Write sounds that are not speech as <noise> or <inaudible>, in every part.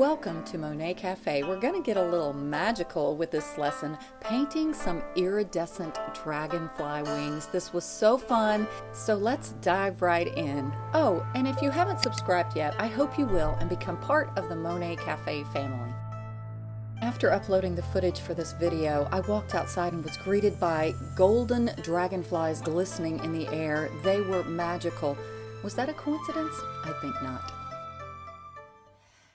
Welcome to Monet Cafe. We're going to get a little magical with this lesson, painting some iridescent dragonfly wings. This was so fun, so let's dive right in. Oh, and if you haven't subscribed yet, I hope you will and become part of the Monet Cafe family. After uploading the footage for this video, I walked outside and was greeted by golden dragonflies glistening in the air. They were magical. Was that a coincidence? I think not.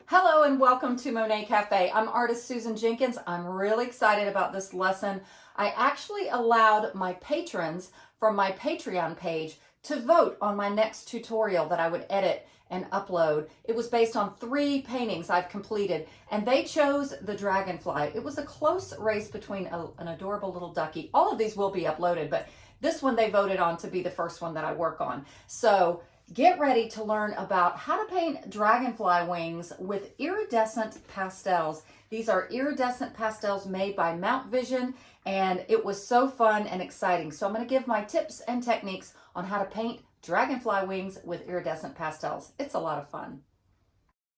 Hello and welcome to Monet Cafe. I'm artist Susan Jenkins. I'm really excited about this lesson. I actually allowed my patrons from my Patreon page to vote on my next tutorial that I would edit and upload. It was based on three paintings I've completed and they chose the dragonfly. It was a close race between a, an adorable little ducky. All of these will be uploaded, but this one they voted on to be the first one that I work on. So Get ready to learn about how to paint dragonfly wings with iridescent pastels. These are iridescent pastels made by Mount Vision and it was so fun and exciting. So I'm going to give my tips and techniques on how to paint dragonfly wings with iridescent pastels. It's a lot of fun.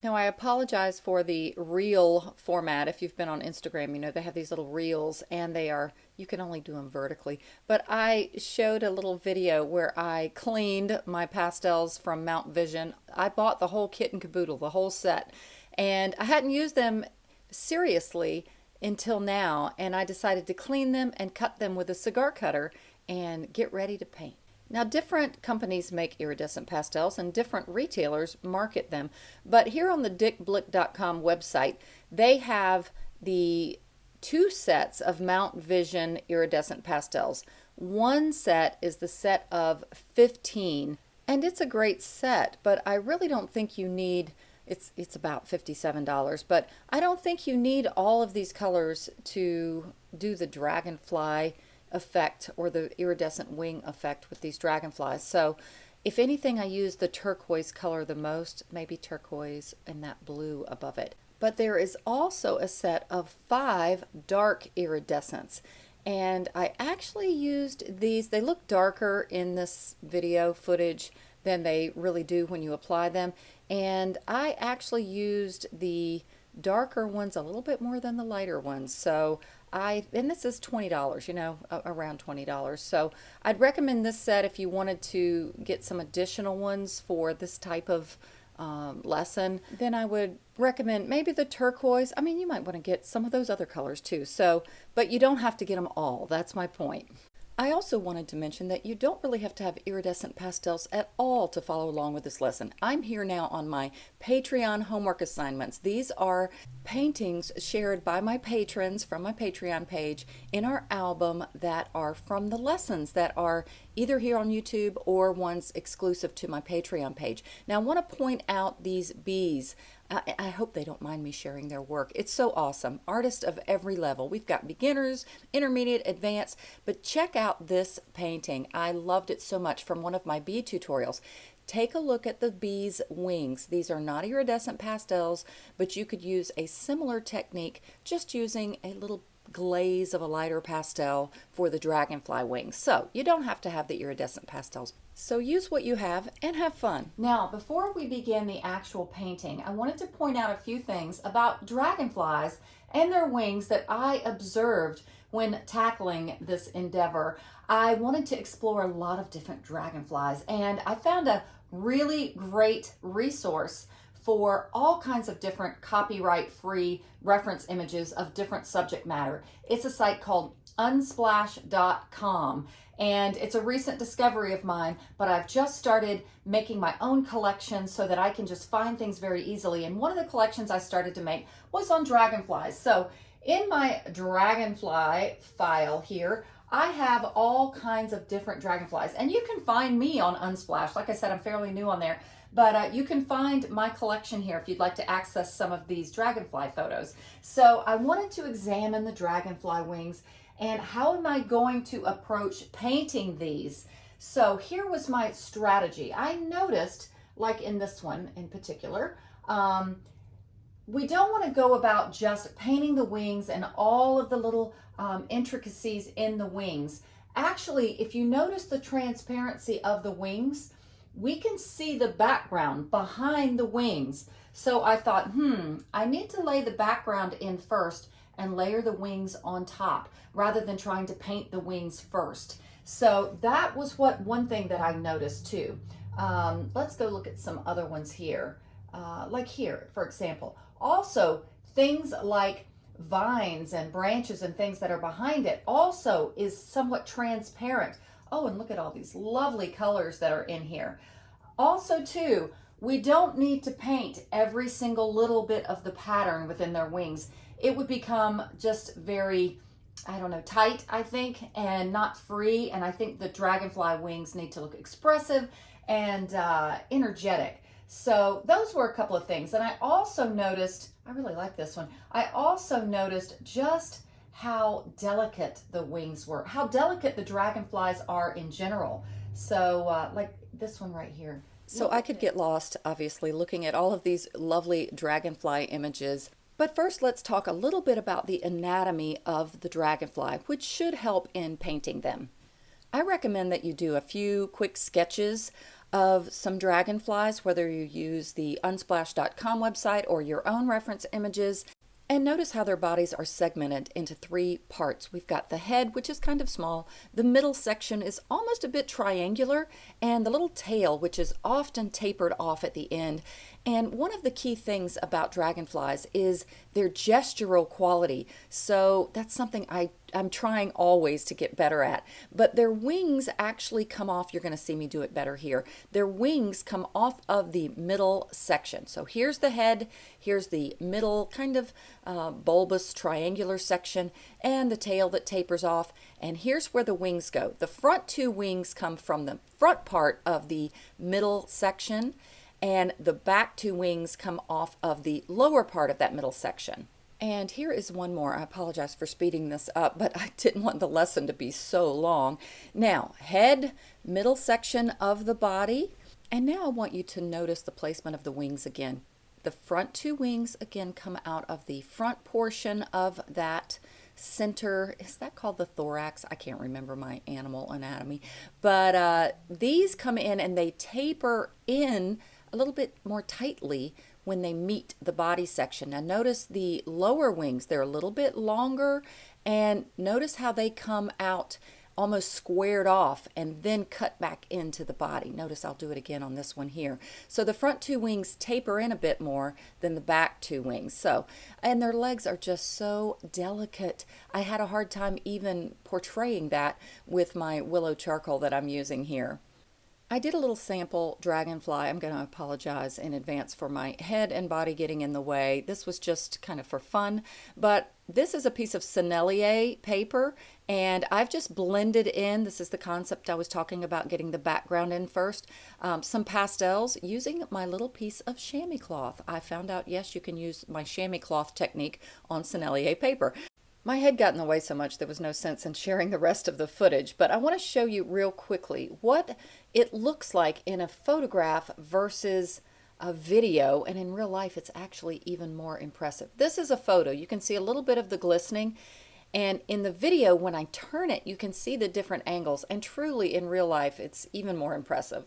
Now I apologize for the reel format. If you've been on Instagram, you know they have these little reels and they are, you can only do them vertically. But I showed a little video where I cleaned my pastels from Mount Vision. I bought the whole kit and caboodle, the whole set. And I hadn't used them seriously until now. And I decided to clean them and cut them with a cigar cutter and get ready to paint. Now different companies make iridescent pastels and different retailers market them. But here on the dickblick.com website, they have the two sets of Mount Vision iridescent pastels. One set is the set of 15 and it's a great set, but I really don't think you need it's it's about $57 but I don't think you need all of these colors to do the dragonfly effect or the iridescent wing effect with these dragonflies. So if anything, I use the turquoise color the most, maybe turquoise and that blue above it. But there is also a set of five dark iridescents. And I actually used these, they look darker in this video footage than they really do when you apply them. And I actually used the darker ones a little bit more than the lighter ones. So I, and this is $20, you know, around $20. So I'd recommend this set if you wanted to get some additional ones for this type of um, lesson. Then I would recommend maybe the turquoise. I mean, you might want to get some of those other colors too. So, but you don't have to get them all. That's my point. I also wanted to mention that you don't really have to have iridescent pastels at all to follow along with this lesson. I'm here now on my Patreon homework assignments. These are paintings shared by my patrons from my Patreon page in our album that are from the lessons that are either here on YouTube or ones exclusive to my Patreon page. Now I want to point out these bees. I, I, hope they don't mind me sharing their work. It's so awesome. Artists of every level. We've got beginners, intermediate, advanced, but check out this painting. I loved it so much from one of my bee tutorials. Take a look at the bee's wings. These are not iridescent pastels, but you could use a similar technique just using a little glaze of a lighter pastel for the dragonfly wings. So you don't have to have the iridescent pastels. So use what you have and have fun. Now, before we begin the actual painting, I wanted to point out a few things about dragonflies and their wings that I observed when tackling this endeavor. I wanted to explore a lot of different dragonflies and I found a really great resource for all kinds of different copyright-free reference images of different subject matter. It's a site called unsplash.com and it's a recent discovery of mine, but I've just started making my own collection so that I can just find things very easily. And one of the collections I started to make was on dragonflies. So in my dragonfly file here, I have all kinds of different dragonflies and you can find me on Unsplash. Like I said, I'm fairly new on there. But uh, you can find my collection here if you'd like to access some of these dragonfly photos. So I wanted to examine the dragonfly wings and how am I going to approach painting these? So here was my strategy. I noticed, like in this one in particular, um, we don't want to go about just painting the wings and all of the little um, intricacies in the wings. Actually, if you notice the transparency of the wings, we can see the background behind the wings. So I thought, hmm, I need to lay the background in first and layer the wings on top rather than trying to paint the wings first. So that was what one thing that I noticed too. Um, let's go look at some other ones here. Uh, like here, for example. Also, things like vines and branches and things that are behind it also is somewhat transparent. Oh, and look at all these lovely colors that are in here. Also, too, we don't need to paint every single little bit of the pattern within their wings. It would become just very, I don't know, tight, I think, and not free. And I think the dragonfly wings need to look expressive and uh, energetic. So those were a couple of things. And I also noticed, I really like this one. I also noticed just how delicate the wings were, how delicate the dragonflies are in general. So uh, like this one right here. So I could get lost, obviously, looking at all of these lovely dragonfly images. But first, let's talk a little bit about the anatomy of the dragonfly, which should help in painting them. I recommend that you do a few quick sketches of some dragonflies, whether you use the unsplash.com website or your own reference images. And notice how their bodies are segmented into three parts. We've got the head, which is kind of small. The middle section is almost a bit triangular, and the little tail, which is often tapered off at the end. And one of the key things about dragonflies is their gestural quality. So that's something I, I'm trying always to get better at. But their wings actually come off, you're going to see me do it better here. Their wings come off of the middle section. So here's the head, here's the middle kind of uh, bulbous triangular section, and the tail that tapers off. And here's where the wings go. The front two wings come from the front part of the middle section and the back two wings come off of the lower part of that middle section. And here is one more. I apologize for speeding this up, but I <laughs> didn't want the lesson to be so long. Now, head, middle section of the body. And now I want you to notice the placement of the wings again. The front two wings again come out of the front portion of that center. Is that called the thorax? I can't remember my animal anatomy. But uh, these come in and they taper in a little bit more tightly when they meet the body section. Now notice the lower wings, they're a little bit longer and notice how they come out almost squared off and then cut back into the body. Notice I'll do it again on this one here. So the front two wings taper in a bit more than the back two wings. So, and their legs are just so delicate. I had a hard time even portraying that with my willow charcoal that I'm using here. I did a little sample dragonfly. I'm going to apologize in advance for my head and body getting in the way. This was just kind of for fun, but this is a piece of Sennelier paper and I've just blended in, this is the concept I was talking about getting the background in first, um, some pastels using my little piece of chamois cloth. I found out, yes, you can use my chamois cloth technique on Sennelier paper. My head got in the way so much there was no sense in sharing the rest of the footage, but I want to show you real quickly what it looks like in a photograph versus a video, and in real life it's actually even more impressive. This is a photo. You can see a little bit of the glistening, and in the video, when I turn it, you can see the different angles, and truly in real life it's even more impressive.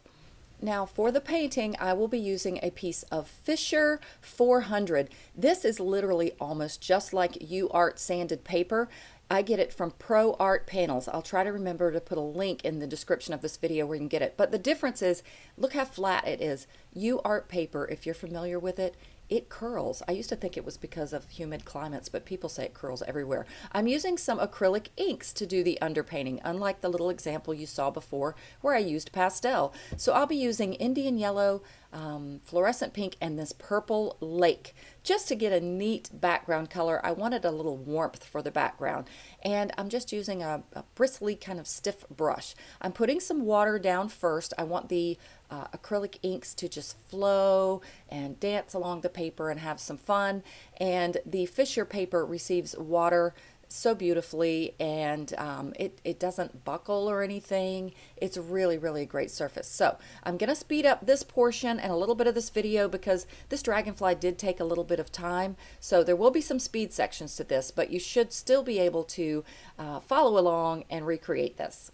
Now for the painting, I will be using a piece of Fisher 400. This is literally almost just like UArt sanded paper. I get it from Pro Art Panels. I'll try to remember to put a link in the description of this video where you can get it. But the difference is, look how flat it is. UArt paper, if you're familiar with it, it curls. I used to think it was because of humid climates, but people say it curls everywhere. I'm using some acrylic inks to do the underpainting, unlike the little example you saw before where I used pastel. So I'll be using Indian yellow, um, fluorescent pink, and this purple lake just to get a neat background color. I wanted a little warmth for the background and I'm just using a, a bristly kind of stiff brush. I'm putting some water down first. I want the uh, acrylic inks to just flow and dance along the paper and have some fun. And the Fisher paper receives water so beautifully and um, it, it doesn't buckle or anything. It's really, really a great surface. So I'm going to speed up this portion and a little bit of this video because this dragonfly did take a little bit of time. So there will be some speed sections to this, but you should still be able to uh, follow along and recreate this.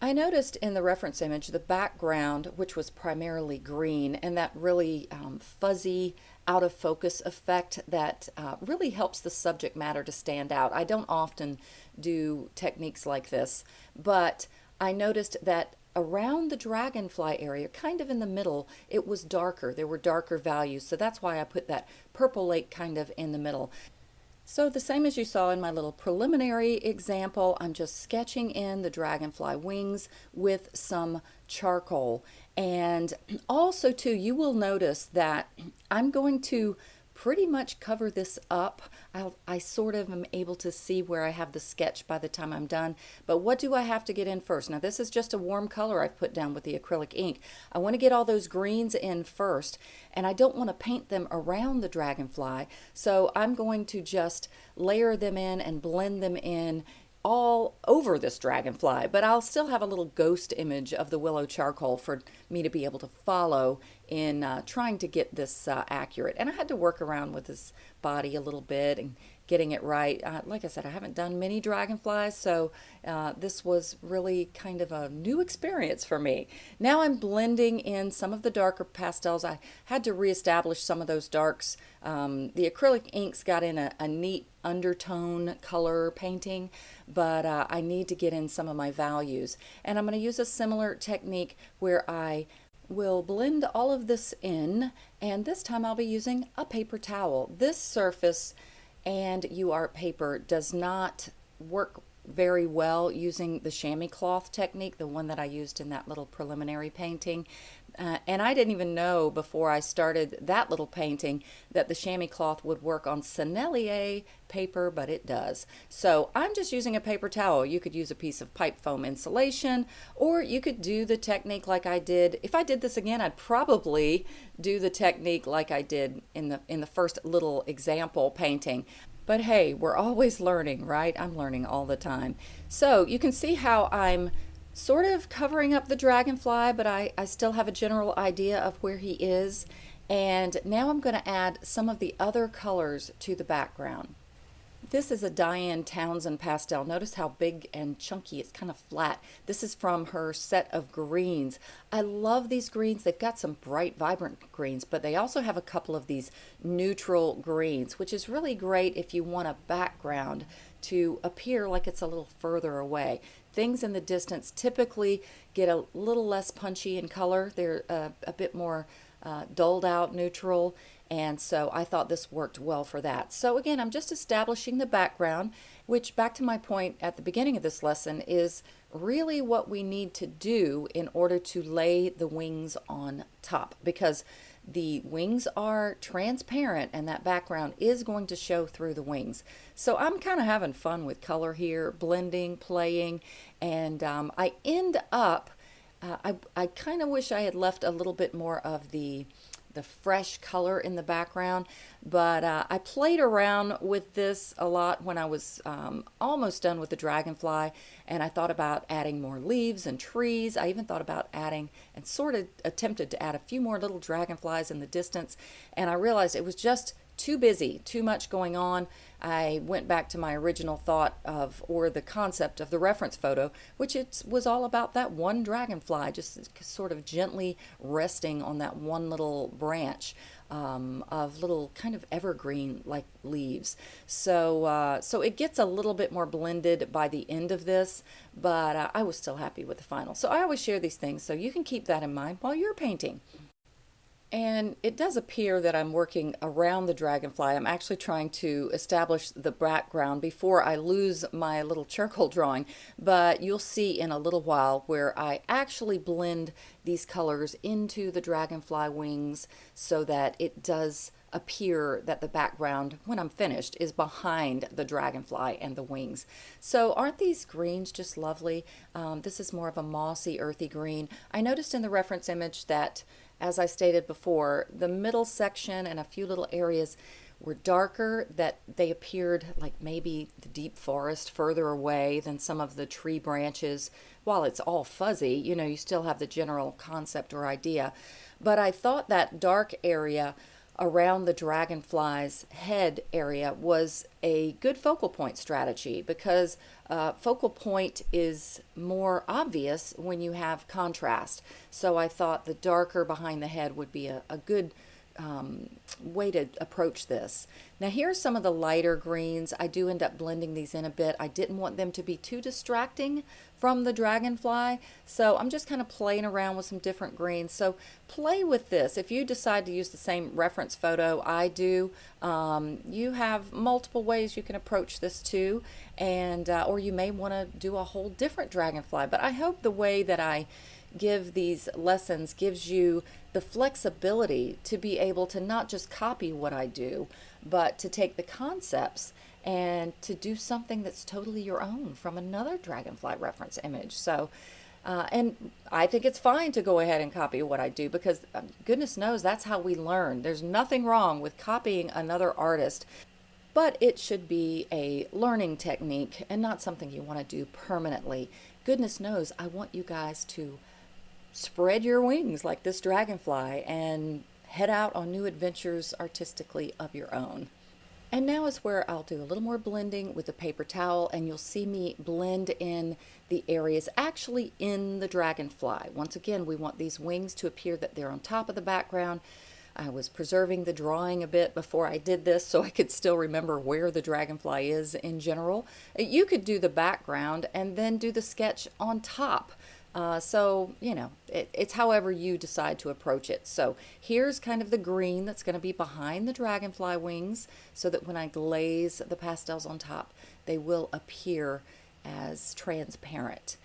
I noticed in the reference image the background, which was primarily green, and that really um, fuzzy out of focus effect that uh, really helps the subject matter to stand out. I don't often do techniques like this, but I noticed that around the dragonfly area, kind of in the middle, it was darker. There were darker values. So that's why I put that purple lake kind of in the middle. So the same as you saw in my little preliminary example, I'm just sketching in the dragonfly wings with some charcoal. And also too, you will notice that I'm going to pretty much cover this up. I'll, I sort of am able to see where I have the sketch by the time I'm done. But what do I have to get in first? Now this is just a warm color I've put down with the acrylic ink. I want to get all those greens in first and I don't want to paint them around the dragonfly. So I'm going to just layer them in and blend them in all over this dragonfly, but I'll still have a little ghost image of the willow charcoal for me to be able to follow in uh, trying to get this uh, accurate. And I had to work around with his body a little bit and getting it right. Uh, like I said, I haven't done many dragonflies, so uh, this was really kind of a new experience for me. Now I'm blending in some of the darker pastels. I had to reestablish some of those darks. Um, the acrylic inks got in a, a neat undertone color painting, but uh, I need to get in some of my values. And I'm going to use a similar technique where I will blend all of this in and this time I'll be using a paper towel. This surface and UArt paper does not work very well using the chamois cloth technique, the one that I used in that little preliminary painting. Uh, and I didn't even know before I started that little painting that the chamois cloth would work on Sennelier paper, but it does. So I'm just using a paper towel. You could use a piece of pipe foam insulation, or you could do the technique like I did. If I did this again, I'd probably do the technique like I did in the, in the first little example painting. But hey, we're always learning, right? I'm learning all the time. So you can see how I'm sort of covering up the dragonfly, but I, I still have a general idea of where he is. And now I'm going to add some of the other colors to the background. This is a Diane Townsend pastel. Notice how big and chunky, it's kind of flat. This is from her set of greens. I love these greens. They've got some bright, vibrant greens, but they also have a couple of these neutral greens, which is really great if you want a background to appear like it's a little further away. Things in the distance typically get a little less punchy in color. They're uh, a bit more uh, dulled out, neutral, and so I thought this worked well for that. So again, I'm just establishing the background, which back to my point at the beginning of this lesson is really what we need to do in order to lay the wings on top because the wings are transparent and that background is going to show through the wings. So I'm kind of having fun with color here, blending, playing, and um, I end up, uh, I, I kind of wish I had left a little bit more of the the fresh color in the background. But uh, I played around with this a lot when I was um, almost done with the dragonfly and I thought about adding more leaves and trees. I even thought about adding and sort of attempted to add a few more little dragonflies in the distance and I realized it was just too busy, too much going on. I went back to my original thought of, or the concept of the reference photo, which it was all about that one dragonfly, just sort of gently resting on that one little branch um, of little kind of evergreen like leaves. So, uh, so it gets a little bit more blended by the end of this, but uh, I was still happy with the final. So I always share these things, so you can keep that in mind while you're painting. And it does appear that I'm working around the dragonfly. I'm actually trying to establish the background before I lose my little charcoal <laughs> drawing, but you'll see in a little while where I actually blend these colors into the dragonfly wings so that it does appear that the background, when I'm finished, is behind the dragonfly and the wings. So aren't these greens just lovely? Um, this is more of a mossy, earthy green. I noticed in the reference image that as I stated before, the middle section and a few little areas were darker, that they appeared like maybe the deep forest further away than some of the tree branches. While it's all fuzzy, you know, you still have the general concept or idea. But I thought that dark area around the dragonfly's head area was a good focal point strategy because uh, focal point is more obvious when you have contrast. So I thought the darker behind the head would be a, a good um, way to approach this. Now here's some of the lighter greens. I do end up blending these in a bit. I didn't want them to be too distracting from the dragonfly, so I'm just kind of playing around with some different greens. So play with this. If you decide to use the same reference photo I do, um, you have multiple ways you can approach this too, and uh, or you may want to do a whole different dragonfly. But I hope the way that I give these lessons gives you the flexibility to be able to not just copy what I do, but to take the concepts and to do something that's totally your own from another dragonfly reference image. So, uh, and I think it's fine to go ahead and copy what I do because um, goodness knows that's how we learn. There's nothing wrong with copying another artist, but it should be a learning technique and not something you want to do permanently. Goodness knows I want you guys to spread your wings like this dragonfly and head out on new adventures artistically of your own. And now is where I'll do a little more blending with the paper towel and you'll see me blend in the areas actually in the dragonfly. Once again, we want these wings to appear that they're on top of the background. I was preserving the drawing a bit before I did this so I could still remember where the dragonfly is in general. You could do the background and then do the sketch on top. Uh, so, you know, it, it's however you decide to approach it. So here's kind of the green that's going to be behind the dragonfly wings so that when I glaze the pastels on top, they will appear as transparent.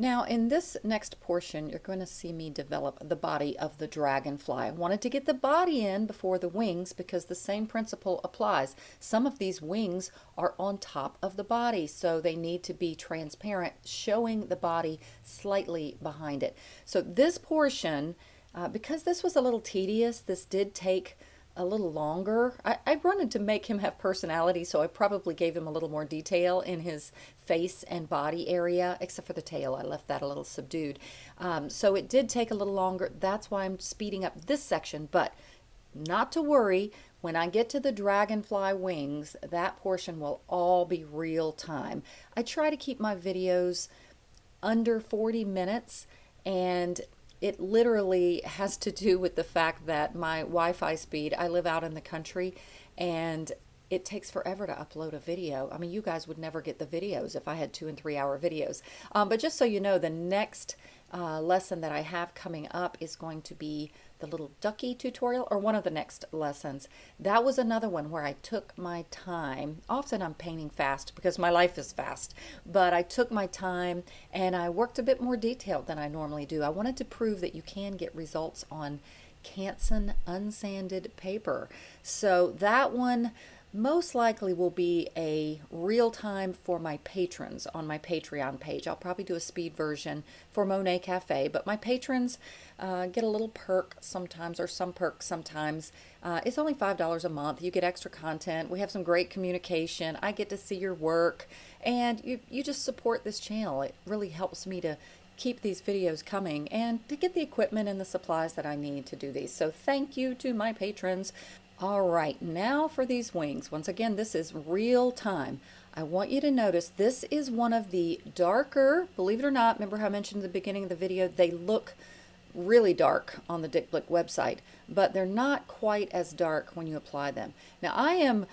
Now in this next portion, you're going to see me develop the body of the dragonfly. I wanted to get the body in before the wings because the same principle applies. Some of these wings are on top of the body, so they need to be transparent, showing the body slightly behind it. So this portion, uh, because this was a little tedious, this did take a little longer. I, I wanted to make him have personality, so I probably gave him a little more detail in his face and body area, except for the tail. I left that a little subdued. Um, so it did take a little longer. That's why I'm speeding up this section, but not to worry. When I get to the dragonfly wings, that portion will all be real time. I try to keep my videos under 40 minutes and it literally has to do with the fact that my Wi-Fi speed, I live out in the country and it takes forever to upload a video. I mean, you guys would never get the videos if I had two and three hour videos. Um, but just so you know, the next uh, lesson that I have coming up is going to be the little ducky tutorial or one of the next lessons. That was another one where I took my time. Often I'm painting fast because my life is fast, but I took my time and I worked a bit more detailed than I normally do. I wanted to prove that you can get results on Canson unsanded paper. So that one most likely will be a real time for my patrons on my Patreon page. I'll probably do a speed version for Monet Cafe, but my patrons uh, get a little perk sometimes, or some perks sometimes. Uh, it's only $5 a month. You get extra content. We have some great communication. I get to see your work, and you, you just support this channel. It really helps me to keep these videos coming and to get the equipment and the supplies that I need to do these. So thank you to my patrons all right, now for these wings. Once again, this is real time. I want you to notice this is one of the darker, believe it or not, remember how I mentioned at the beginning of the video, they look really dark on the Dick Blick website, but they're not quite as dark when you apply them. Now I am,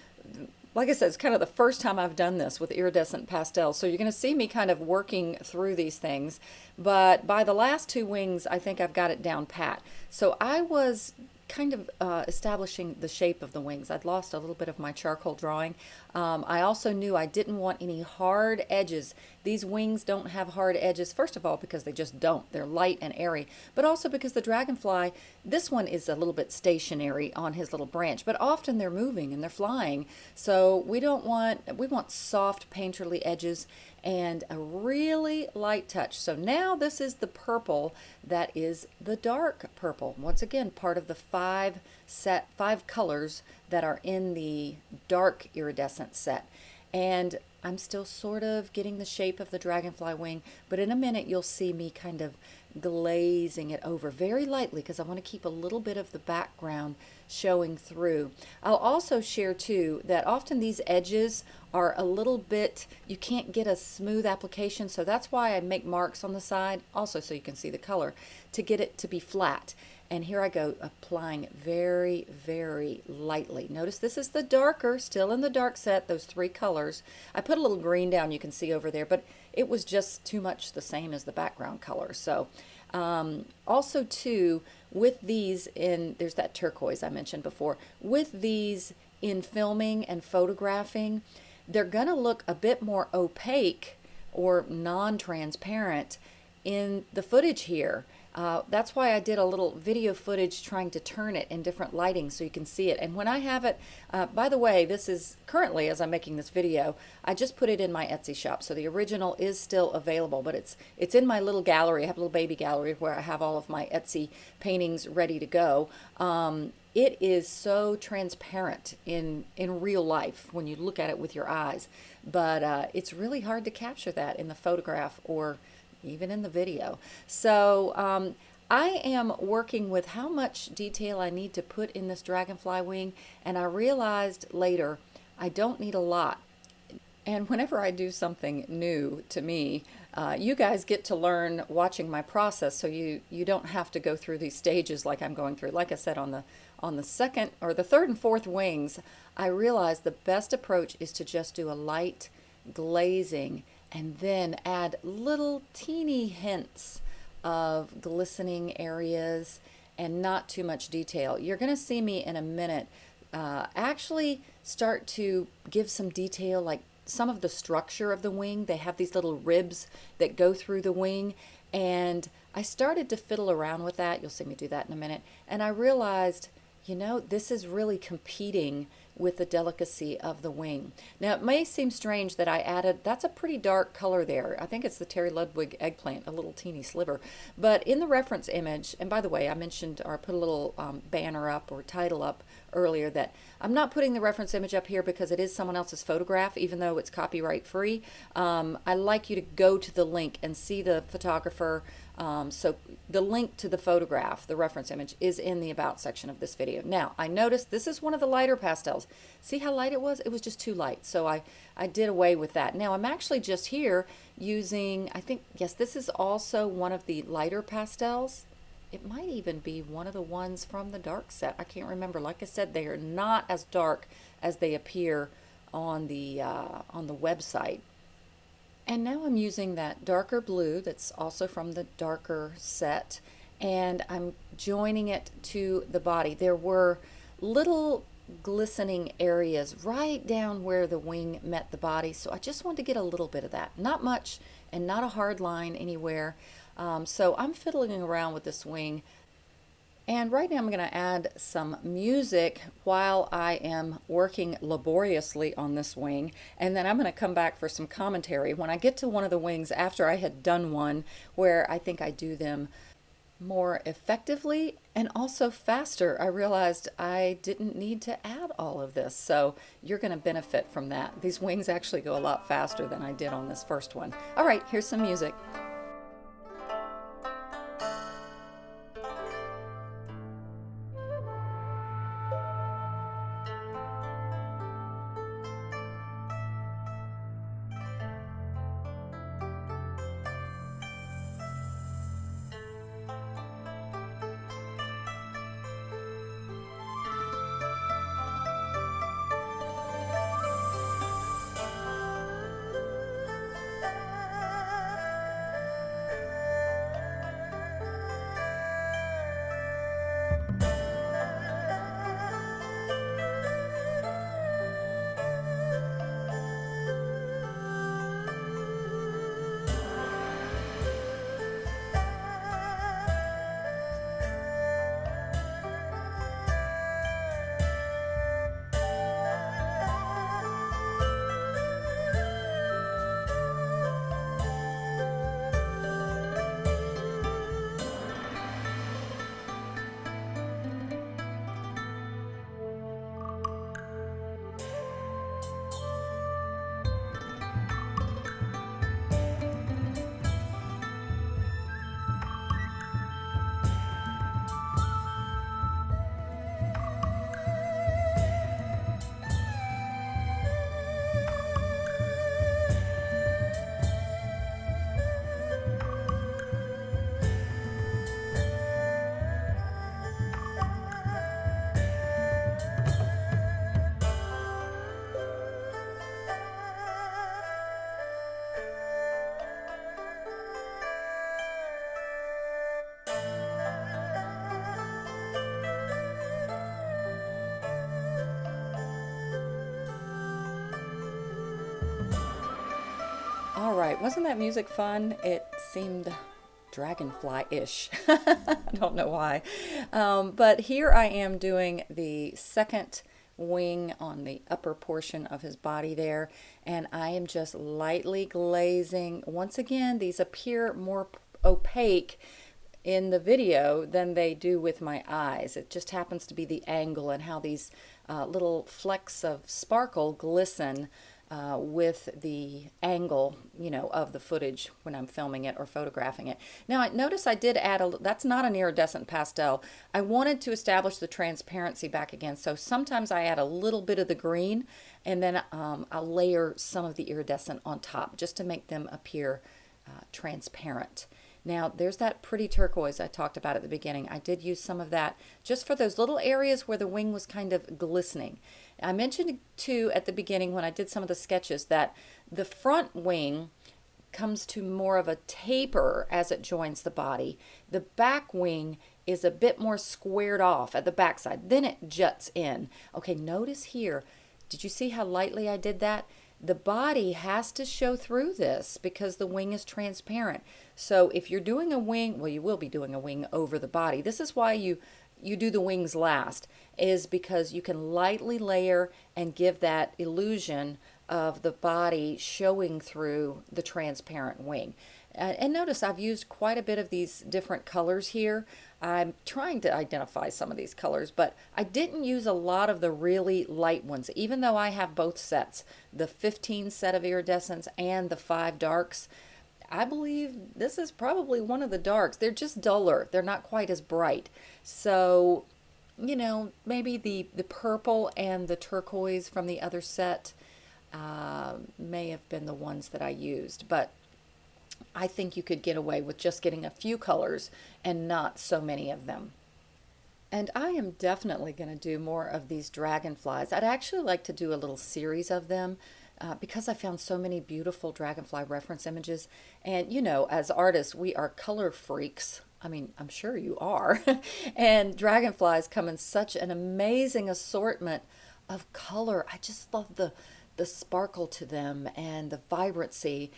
like I said, it's kind of the first time I've done this with iridescent pastels, so you're going to see me kind of working through these things, but by the last two wings, I think I've got it down pat. So I was kind of uh, establishing the shape of the wings. I'd lost a little bit of my charcoal drawing. Um, I also knew I didn't want any hard edges. These wings don't have hard edges, first of all, because they just don't. They're light and airy, but also because the dragonfly, this one is a little bit stationary on his little branch, but often they're moving and they're flying. So we don't want, we want soft painterly edges and a really light touch. So now this is the purple that is the dark purple. Once again, part of the five set, five colors that are in the dark iridescent set. And I'm still sort of getting the shape of the dragonfly wing, but in a minute you'll see me kind of glazing it over very lightly because I want to keep a little bit of the background showing through. I'll also share too that often these edges are a little bit, you can't get a smooth application so that's why I make marks on the side also so you can see the color to get it to be flat. And here I go applying very, very lightly. Notice this is the darker, still in the dark set, those three colors. I put a little green down you can see over there, but it was just too much the same as the background color. So um, also too, with these in, there's that turquoise I mentioned before, with these in filming and photographing, they're going to look a bit more opaque or non-transparent in the footage here. Uh, that's why I did a little video footage trying to turn it in different lighting so you can see it. And when I have it, uh, by the way, this is currently, as I'm making this video, I just put it in my Etsy shop. So the original is still available, but it's, it's in my little gallery. I have a little baby gallery where I have all of my Etsy paintings ready to go. Um, it is so transparent in, in real life when you look at it with your eyes, but uh, it's really hard to capture that in the photograph or even in the video. So um, I am working with how much detail I need to put in this dragonfly wing and I realized later I don't need a lot. And whenever I do something new to me, uh, you guys get to learn watching my process so you, you don't have to go through these stages like I'm going through. Like I said, on the, on the second or the third and fourth wings, I realized the best approach is to just do a light glazing and then add little teeny hints of glistening areas and not too much detail. You're going to see me in a minute uh, actually start to give some detail like some of the structure of the wing. They have these little ribs that go through the wing and I started to fiddle around with that. You'll see me do that in a minute. And I realized, you know, this is really competing with the delicacy of the wing. Now it may seem strange that I added, that's a pretty dark color there. I think it's the Terry Ludwig eggplant, a little teeny sliver. But in the reference image, and by the way, I mentioned or I put a little um, banner up or title up earlier that I'm not putting the reference image up here because it is someone else's photograph, even though it's copyright free. Um, I like you to go to the link and see the photographer um, so the link to the photograph, the reference image, is in the About section of this video. Now, I noticed this is one of the lighter pastels. See how light it was? It was just too light, so I, I did away with that. Now, I'm actually just here using, I think, yes, this is also one of the lighter pastels. It might even be one of the ones from the dark set. I can't remember. Like I said, they are not as dark as they appear on the, uh, on the website. And now I'm using that darker blue that's also from the darker set and I'm joining it to the body. There were little glistening areas right down where the wing met the body so I just wanted to get a little bit of that. Not much and not a hard line anywhere. Um, so I'm fiddling around with this wing and right now I'm going to add some music while I am working laboriously on this wing. And then I'm going to come back for some commentary when I get to one of the wings after I had done one where I think I do them more effectively and also faster. I realized I didn't need to add all of this. So you're going to benefit from that. These wings actually go a lot faster than I did on this first one. All right, here's some music. Right, wasn't that music fun? It seemed dragonfly-ish. <laughs> I don't know why. Um, but here I am doing the second wing on the upper portion of his body there and I am just lightly glazing once again these appear more opaque in the video than they do with my eyes it just happens to be the angle and how these uh, little flecks of sparkle glisten uh, with the angle, you know, of the footage when I'm filming it or photographing it. Now, I notice I did add a, that's not an iridescent pastel. I wanted to establish the transparency back again. So sometimes I add a little bit of the green and then um, I'll layer some of the iridescent on top just to make them appear uh, transparent. Now there's that pretty turquoise I talked about at the beginning. I did use some of that just for those little areas where the wing was kind of glistening. I mentioned too at the beginning when I did some of the sketches that the front wing comes to more of a taper as it joins the body. The back wing is a bit more squared off at the backside. Then it juts in. Okay, notice here. Did you see how lightly I did that? The body has to show through this because the wing is transparent. So if you're doing a wing, well, you will be doing a wing over the body. This is why you you do the wings last is because you can lightly layer and give that illusion of the body showing through the transparent wing. Uh, and notice I've used quite a bit of these different colors here. I'm trying to identify some of these colors, but I didn't use a lot of the really light ones, even though I have both sets, the 15 set of iridescents and the five darks. I believe this is probably one of the darks. They're just duller. They're not quite as bright. So, you know, maybe the, the purple and the turquoise from the other set uh, may have been the ones that I used. But I think you could get away with just getting a few colors and not so many of them. And I am definitely going to do more of these dragonflies. I'd actually like to do a little series of them uh, because I found so many beautiful dragonfly reference images. And you know, as artists, we are color freaks. I mean, I'm sure you are. <laughs> and dragonflies come in such an amazing assortment of color. I just love the the sparkle to them and the vibrancy.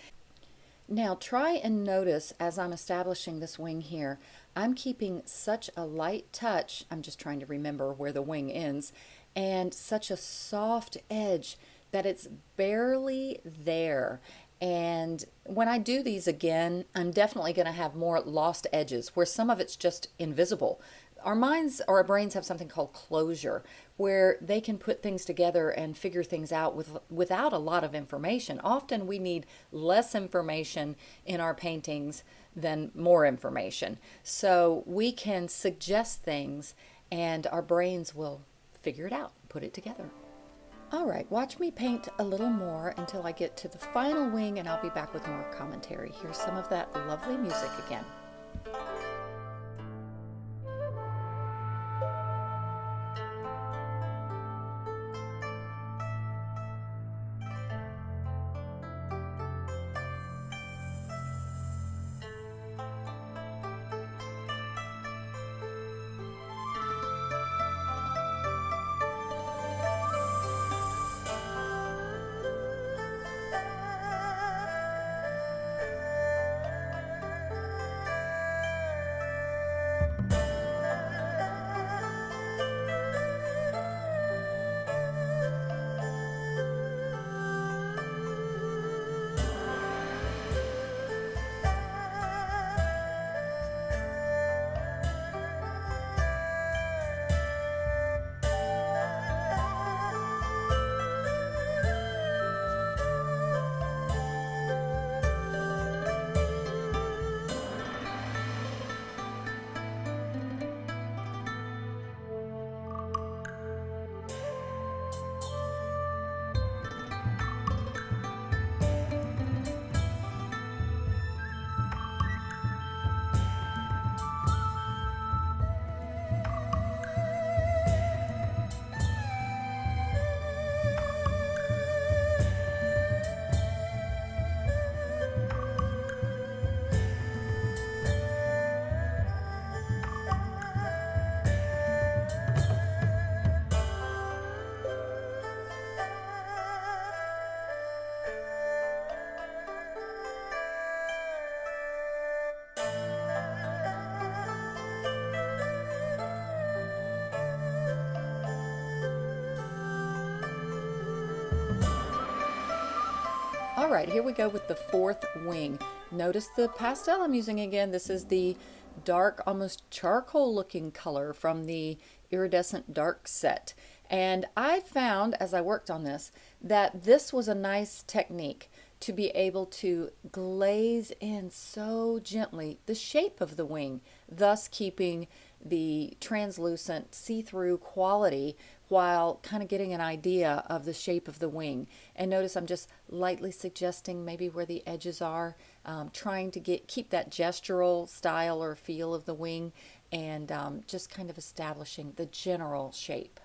Now try and notice as I'm establishing this wing here, I'm keeping such a light touch, I'm just trying to remember where the wing ends, and such a soft edge that it's barely there. And when I do these again, I'm definitely going to have more lost edges where some of it's just invisible. Our minds or our brains have something called closure where they can put things together and figure things out with without a lot of information. Often we need less information in our paintings than more information. So we can suggest things and our brains will figure it out, put it together. All right, watch me paint a little more until I get to the final wing and I'll be back with more commentary. Here's some of that lovely music again. All right, here we go with the fourth wing. Notice the pastel I'm using again. This is the dark, almost charcoal looking color from the iridescent dark set. And I found as I worked on this that this was a nice technique to be able to glaze in so gently the shape of the wing, thus keeping the translucent see-through quality while kind of getting an idea of the shape of the wing. And notice I'm just lightly suggesting maybe where the edges are, um, trying to get keep that gestural style or feel of the wing and um, just kind of establishing the general shape.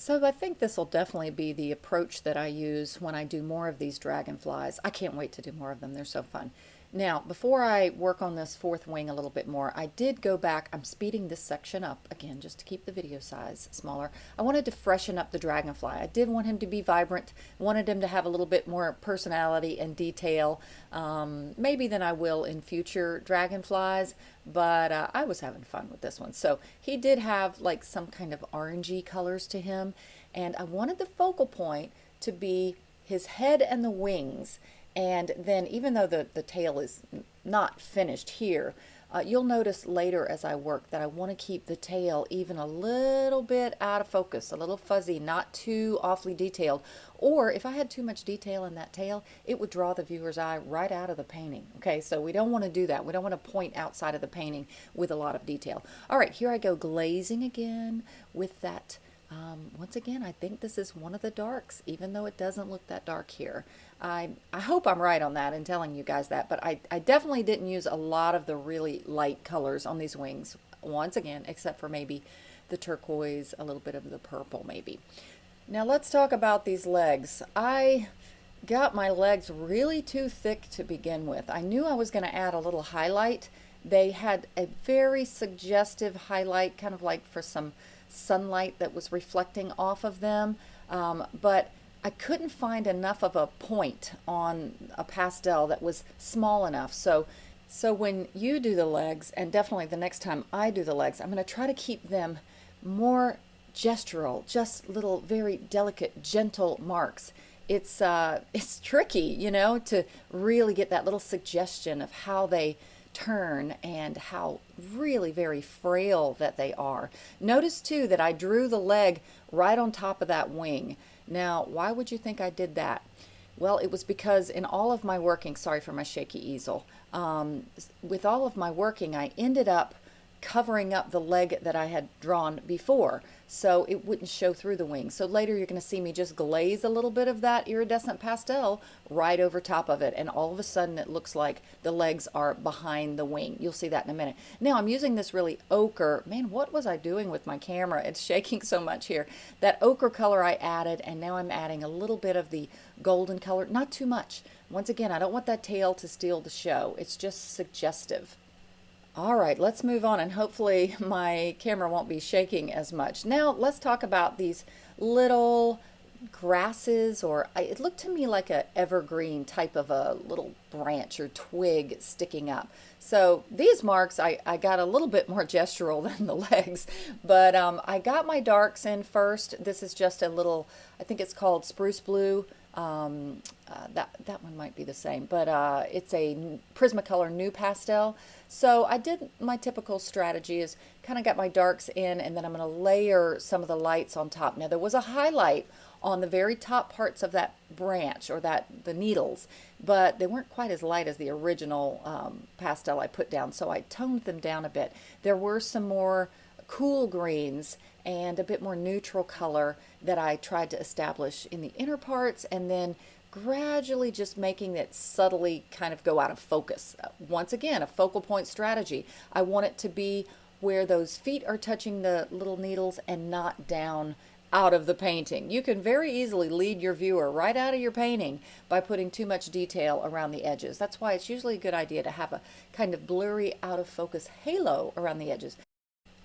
So I think this will definitely be the approach that I use when I do more of these dragonflies. I can't wait to do more of them. They're so fun. Now, before I work on this fourth wing a little bit more, I did go back. I'm speeding this section up again just to keep the video size smaller. I wanted to freshen up the dragonfly. I did want him to be vibrant, wanted him to have a little bit more personality and detail, um, maybe than I will in future dragonflies, but uh, I was having fun with this one. So he did have like some kind of orangey colors to him, and I wanted the focal point to be his head and the wings and then even though the, the tail is not finished here, uh, you'll notice later as I work that I want to keep the tail even a little bit out of focus, a little fuzzy, not too awfully detailed. Or if I had too much detail in that tail, it would draw the viewer's eye right out of the painting. Okay, so we don't want to do that. We don't want to point outside of the painting with a lot of detail. All right, here I go glazing again with that um, once again, I think this is one of the darks, even though it doesn't look that dark here. I, I hope I'm right on that in telling you guys that, but I, I definitely didn't use a lot of the really light colors on these wings, once again, except for maybe the turquoise, a little bit of the purple maybe. Now let's talk about these legs. I got my legs really too thick to begin with. I knew I was going to add a little highlight. They had a very suggestive highlight, kind of like for some sunlight that was reflecting off of them. Um, but I couldn't find enough of a point on a pastel that was small enough. So, so when you do the legs, and definitely the next time I do the legs, I'm going to try to keep them more gestural, just little very delicate, gentle marks. It's, uh, <laughs> it's tricky, you know, to really get that little suggestion of how they turn and how really very frail that they are. Notice too that I drew the leg right on top of that wing. Now, why would you think I did that? Well, it was because in all of my working, sorry for my shaky easel, um, with all of my working, I ended up covering up the leg that I had drawn before so it wouldn't show through the wing. So later you're going to see me just glaze a little bit of that iridescent pastel right over top of it and all of a sudden it looks like the legs are behind the wing. You'll see that in a minute. Now I'm using this really ochre. Man, what was I doing with my camera? It's shaking so much here. That ochre color I added and now I'm adding a little bit of the golden color, not too much. Once again, I don't want that tail to steal the show. It's just suggestive. All right, let's move on and hopefully my camera won't be shaking as much. Now let's talk about these little grasses or it looked to me like a evergreen type of a little branch or twig sticking up. So these marks, I, I got a little bit more gestural <laughs> than the legs, but um, I got my darks in first. This is just a little, I think it's called spruce blue um, uh, that, that one might be the same, but uh, it's a Prismacolor NuPastel. So I did my typical strategy is kind of got my darks in and then I'm going to layer some of the lights on top. Now there was a highlight on the very top parts of that branch or that the needles, but they weren't quite as light as the original um, pastel I put down, so I toned them down a bit. There were some more cool greens and a bit more neutral color that I tried to establish in the inner parts and then gradually just making it subtly kind of go out of focus. Once again, a focal point strategy. I want it to be where those feet are touching the little needles and not down out of the painting. You can very easily lead your viewer right out of your painting by putting too much detail around the edges. That's why it's usually a good idea to have a kind of blurry out of focus halo around the edges.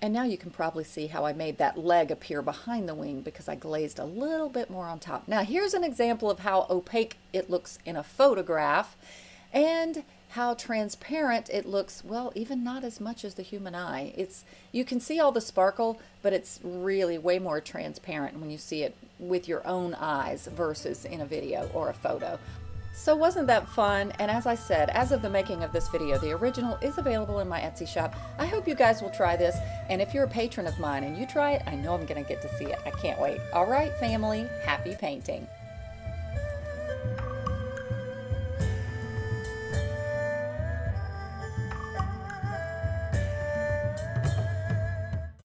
And now you can probably see how I made that leg appear behind the wing because I glazed a little bit more on top. Now here's an example of how opaque it looks in a photograph and how transparent it looks, well, even not as much as the human eye. It's You can see all the sparkle, but it's really way more transparent when you see it with your own eyes versus in a video or a photo. So wasn't that fun? And as I said, as of the making of this video, the original is available in my Etsy shop. I hope you guys will try this. And if you're a patron of mine and you try it, I know I'm going to get to see it. I can't wait. All right, family, happy painting.